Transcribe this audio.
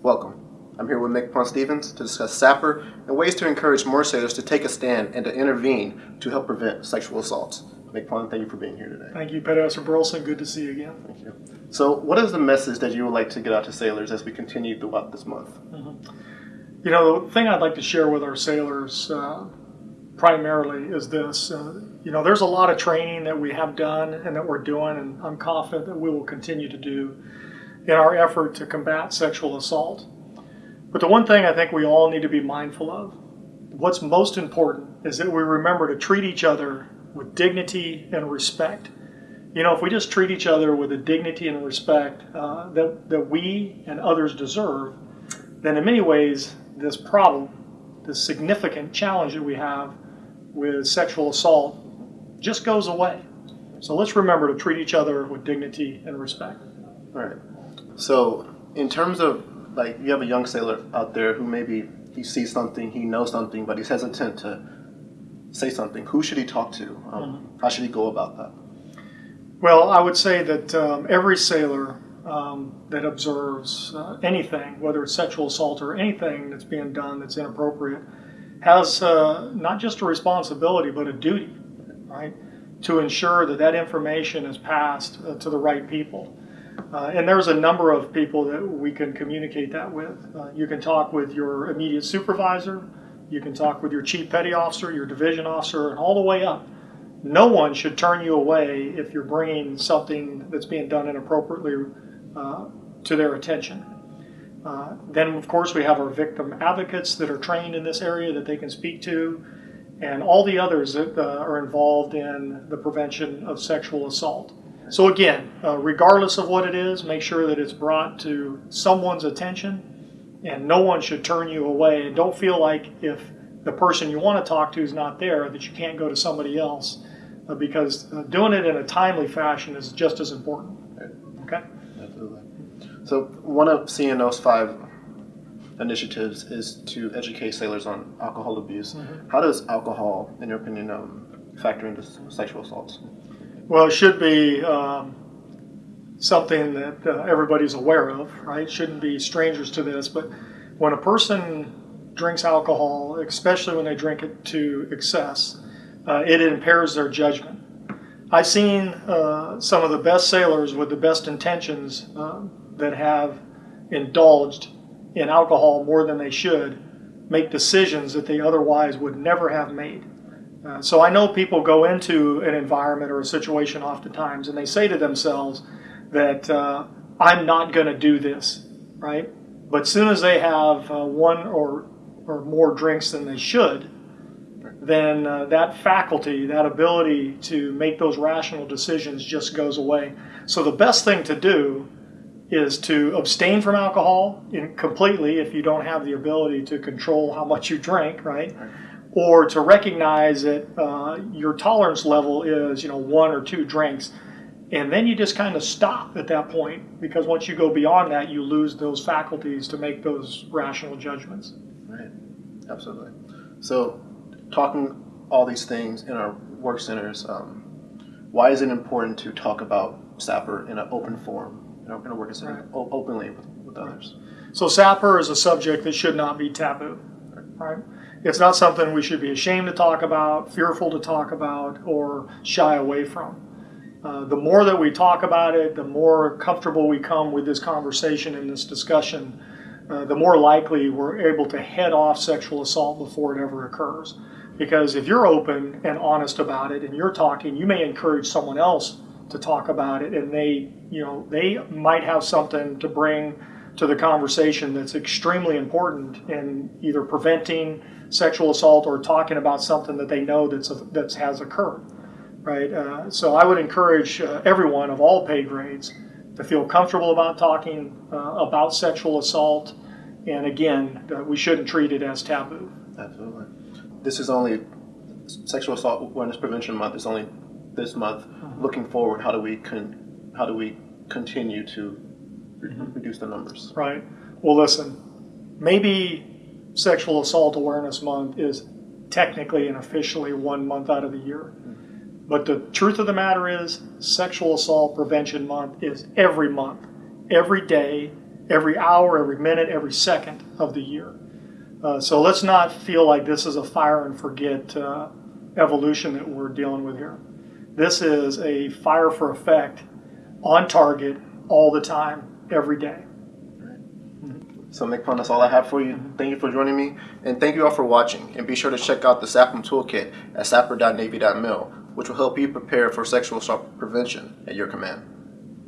Welcome. I'm here with MCPON Stevens to discuss SAPR and ways to encourage more sailors to take a stand and to intervene to help prevent sexual assaults. MCPON, thank you for being here today. Thank you, Petty Officer Burleson. Good to see you again. Thank you. So, what is the message that you would like to get out to sailors as we continue throughout this month? Mm-hmm. You know, the thing I'd like to share with our sailors uh, primarily is this. Uh, you know, there's a lot of training that we have done and that we're doing, and I'm confident that we will continue to do in our effort to combat sexual assault. But the one thing I think we all need to be mindful of, what's most important, is that we remember to treat each other with dignity and respect. You know, if we just treat each other with the dignity and respect uh, that, that we and others deserve, then in many ways, this problem, this significant challenge that we have with sexual assault, just goes away. So let's remember to treat each other with dignity and respect. All right. So, in terms of like, you have a young sailor out there who maybe he sees something, he knows something, but he's hesitant to say something. Who should he talk to? Um, mm-hmm. How should he go about that? Well, I would say that um, every sailor um, that observes uh, anything, whether it's sexual assault or anything that's being done that's inappropriate, has uh, not just a responsibility but a duty, right, to ensure that that information is passed uh, to the right people. Uh, and there's a number of people that we can communicate that with. Uh, you can talk with your immediate supervisor, you can talk with your chief petty officer, your division officer, and all the way up. No one should turn you away if you're bringing something that's being done inappropriately uh, to their attention. Uh, then, of course, we have our victim advocates that are trained in this area that they can speak to, and all the others that uh, are involved in the prevention of sexual assault. So again, uh, regardless of what it is, make sure that it's brought to someone's attention and no one should turn you away. And don't feel like if the person you want to talk to is not there that you can't go to somebody else uh, because uh, doing it in a timely fashion is just as important. Okay? Absolutely. So one of CNO's five initiatives is to educate sailors on alcohol abuse. Mm-hmm. How does alcohol, in your opinion, um, factor into sexual assaults? Well, it should be um, something that uh, everybody's aware of, right? Shouldn't be strangers to this. But when a person drinks alcohol, especially when they drink it to excess, uh, it impairs their judgment. I've seen uh, some of the best sailors with the best intentions uh, that have indulged in alcohol more than they should make decisions that they otherwise would never have made. Uh, so I know people go into an environment or a situation oftentimes and they say to themselves that uh, I'm not going to do this, right? But as soon as they have uh, one or, or more drinks than they should, then uh, that faculty, that ability to make those rational decisions just goes away. So the best thing to do is to abstain from alcohol in, completely if you don't have the ability to control how much you drink, right? right or to recognize that uh, your tolerance level is you know one or two drinks. And then you just kind of stop at that point because once you go beyond that you lose those faculties to make those rational judgments. Right. Absolutely. So talking all these things in our work centers um, why is it important to talk about SAPR in an open forum in a, in a work center right. openly with, with others? So SAPR is a subject that should not be taboo right it's not something we should be ashamed to talk about, fearful to talk about, or shy away from. Uh, the more that we talk about it, the more comfortable we come with this conversation and this discussion, uh, the more likely we're able to head off sexual assault before it ever occurs. Because if you're open and honest about it and you're talking, you may encourage someone else to talk about it and they, you know, they might have something to bring to the conversation that's extremely important in either preventing sexual assault or talking about something that they know that's that has occurred, right? Uh, so I would encourage uh, everyone of all pay grades to feel comfortable about talking uh, about sexual assault, and again, uh, we shouldn't treat it as taboo. Absolutely. This is only Sexual Assault Awareness Prevention Month. Is only this month. Mm-hmm. Looking forward, how do we con- how do we continue to. Reduce the numbers? Right. Well, listen, maybe Sexual Assault Awareness Month is technically and officially one month out of the year. But the truth of the matter is, Sexual Assault Prevention Month is every month, every day, every hour, every minute, every second of the year. Uh, so let's not feel like this is a fire and forget uh, evolution that we're dealing with here. This is a fire for effect, on target, all the time, every day. So, MCPON, that's all I have for you. Thank you for joining me, and thank you all for watching. And be sure to check out the SAPM Toolkit at sapr.navy.mil, which will help you prepare for sexual assault prevention at your command.